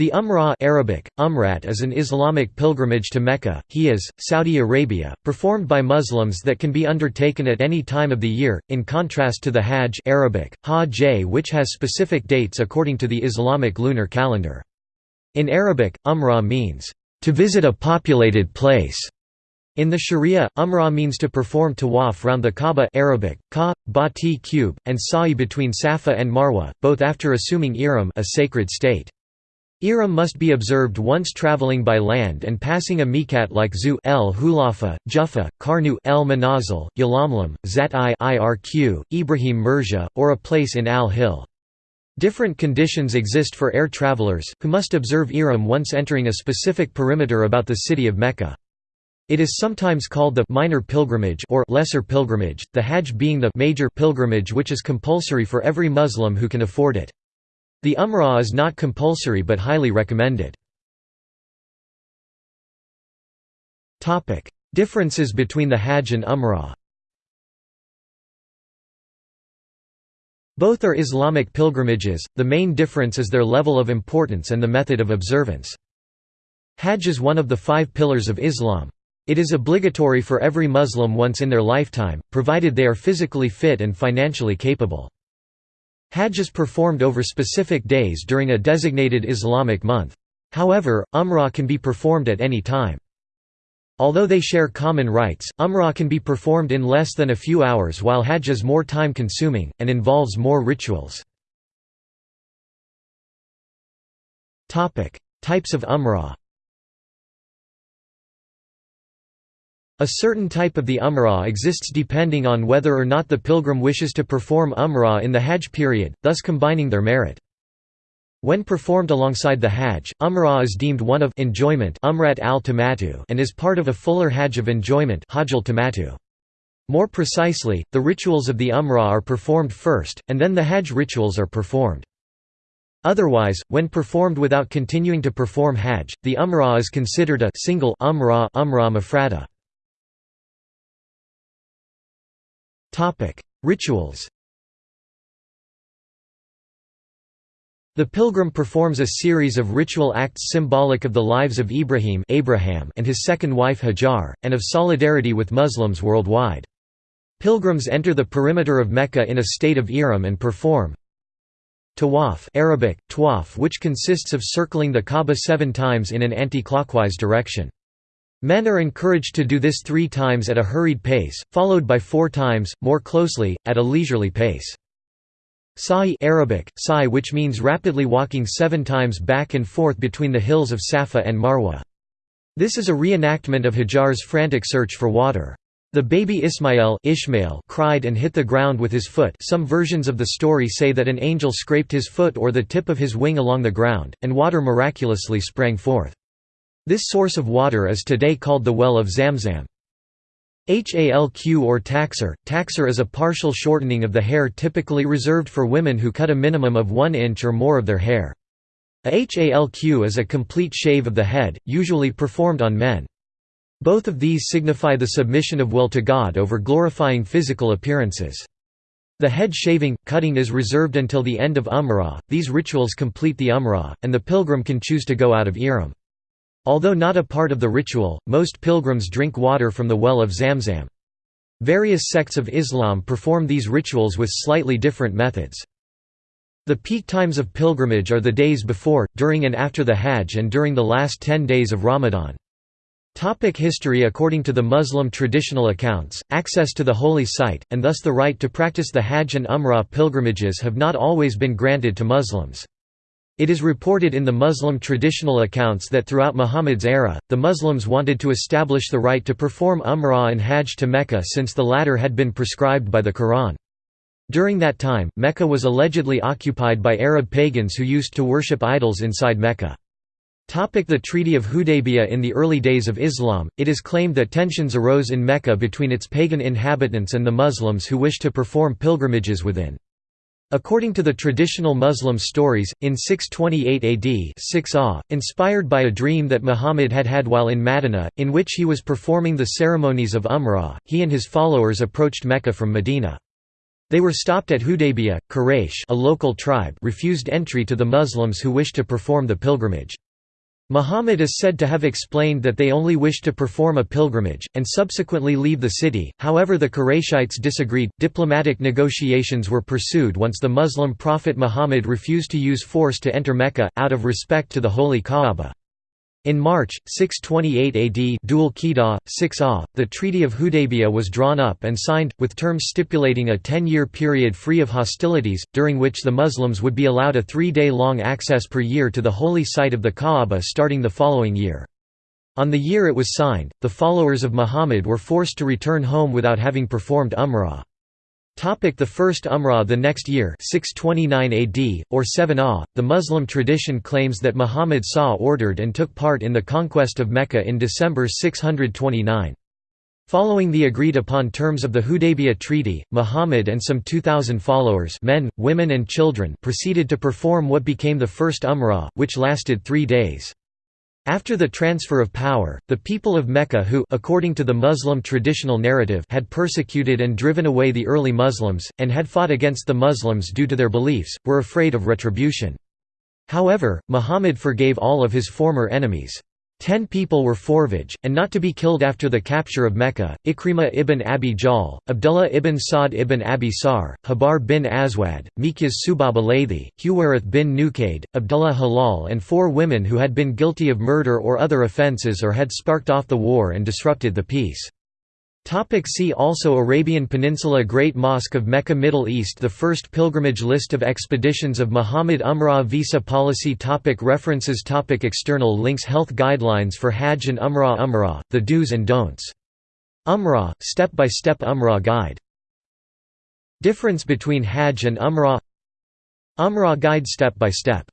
The Umrah Arabic, Umrat is an Islamic pilgrimage to Mecca, Hijaz, Saudi Arabia, performed by Muslims that can be undertaken at any time of the year, in contrast to the Hajj Arabic, Hajj which has specific dates according to the Islamic lunar calendar. In Arabic, Umrah means, "...to visit a populated place." In the Sharia, Umrah means to perform tawaf round the Kaaba Arabic, ka, bati cube, and sa'i between Safa and Marwa, both after assuming ihram a sacred state. Ihram must be observed once traveling by land and passing a miqat like Zu el Hulafa, Jufa, Karnu el Manazil, Yalamlam, Zat i Irq, Ibrahim Murja, or a place in Al Hill. Different conditions exist for air travelers, who must observe Ihram once entering a specific perimeter about the city of Mecca. It is sometimes called the minor pilgrimage or lesser pilgrimage, the Hajj being the major pilgrimage which is compulsory for every Muslim who can afford it. The Umrah is not compulsory but highly recommended. Differences between the Hajj and Umrah Both are Islamic pilgrimages, the main difference is their level of importance and the method of observance. Hajj is one of the five pillars of Islam. It is obligatory for every Muslim once in their lifetime, provided they are physically fit and financially capable. Hajj is performed over specific days during a designated Islamic month. However, Umrah can be performed at any time. Although they share common rites, Umrah can be performed in less than a few hours while Hajj is more time-consuming, and involves more rituals. Types of Umrah A certain type of the Umrah exists depending on whether or not the pilgrim wishes to perform Umrah in the Hajj period, thus combining their merit. When performed alongside the Hajj, Umrah is deemed one of enjoyment Umrat al and is part of a fuller Hajj of enjoyment More precisely, the rituals of the Umrah are performed first, and then the Hajj rituals are performed. Otherwise, when performed without continuing to perform Hajj, the Umrah is considered a single Umrah, umrah mafrada. Rituals The pilgrim performs a series of ritual acts symbolic of the lives of Ibrahim Abraham and his second wife Hajar, and of solidarity with Muslims worldwide. Pilgrims enter the perimeter of Mecca in a state of ihram and perform Tawaf Arabic, tawaf which consists of circling the Kaaba seven times in an anti-clockwise direction. Men are encouraged to do this three times at a hurried pace, followed by four times, more closely, at a leisurely pace. Sa'i Arabic, sa'i which means rapidly walking seven times back and forth between the hills of Safa and Marwa. This is a reenactment of Hajar's frantic search for water. The baby Ismail Ishmael cried and hit the ground with his foot some versions of the story say that an angel scraped his foot or the tip of his wing along the ground, and water miraculously sprang forth. This source of water is today called the Well of Zamzam. Halq or taqsir. Taqsir is a partial shortening of the hair typically reserved for women who cut a minimum of 1 inch or more of their hair. A halq is a complete shave of the head, usually performed on men. Both of these signify the submission of will to God over glorifying physical appearances. The head shaving, cutting is reserved until the end of Umrah, these rituals complete the Umrah, and the pilgrim can choose to go out of Ihram. Although not a part of the ritual, most pilgrims drink water from the well of Zamzam. Various sects of Islam perform these rituals with slightly different methods. The peak times of pilgrimage are the days before, during and after the Hajj and during the last ten days of Ramadan. Topic history According to the Muslim traditional accounts, access to the holy site, and thus the right to practice the Hajj and Umrah pilgrimages have not always been granted to Muslims. It is reported in the Muslim traditional accounts that throughout Muhammad's era, the Muslims wanted to establish the right to perform Umrah and Hajj to Mecca since the latter had been prescribed by the Quran. During that time, Mecca was allegedly occupied by Arab pagans who used to worship idols inside Mecca. The Treaty of Hudaybiyah In the early days of Islam, it is claimed that tensions arose in Mecca between its pagan inhabitants and the Muslims who wished to perform pilgrimages within. According to the traditional Muslim stories, in 628 AD 6 ah, inspired by a dream that Muhammad had had while in Madinah, in which he was performing the ceremonies of Umrah, he and his followers approached Mecca from Medina. They were stopped at Hudaybiyah. Quraysh a local tribe refused entry to the Muslims who wished to perform the pilgrimage. Muhammad is said to have explained that they only wished to perform a pilgrimage, and subsequently leave the city, however the Qurayshites disagreed. Diplomatic negotiations were pursued once the Muslim prophet Muhammad refused to use force to enter Mecca, out of respect to the holy Kaaba. In March, 628 AD Dhul Qidah, 6 ah, the Treaty of Hudaybiyah was drawn up and signed, with terms stipulating a ten-year period free of hostilities, during which the Muslims would be allowed a three-day-long access per year to the holy site of the Kaaba starting the following year. On the year it was signed, the followers of Muhammad were forced to return home without having performed Umrah. The first Umrah the next year 629 AD, or 7 Ah, the Muslim tradition claims that Muhammad saw ordered and took part in the conquest of Mecca in December 629. Following the agreed-upon terms of the Hudaybiyah Treaty, Muhammad and some 2,000 followers men, women and children proceeded to perform what became the first Umrah, which lasted three days. After the transfer of power, the people of Mecca who according to the Muslim traditional narrative had persecuted and driven away the early Muslims, and had fought against the Muslims due to their beliefs, were afraid of retribution. However, Muhammad forgave all of his former enemies. Ten people were forvage, and not to be killed after the capture of Mecca, Ikrimah ibn Abi Jahl, Abdullah ibn Sa'd ibn Abi Sar, Habar bin Aswad, Mikyas Subab Alaythi, Huwairith bin Nukaid, Abdullah Halal and four women who had been guilty of murder or other offences or had sparked off the war and disrupted the peace. Topic see also Arabian Peninsula Great Mosque of Mecca Middle East The first pilgrimage list of expeditions of Muhammad Umrah Visa policy topic References topic External links Health guidelines for Hajj and Umrah Umrah, the do's and don'ts. Umrah, step-by-step Umrah guide. Difference between Hajj and Umrah Umrah guide step by step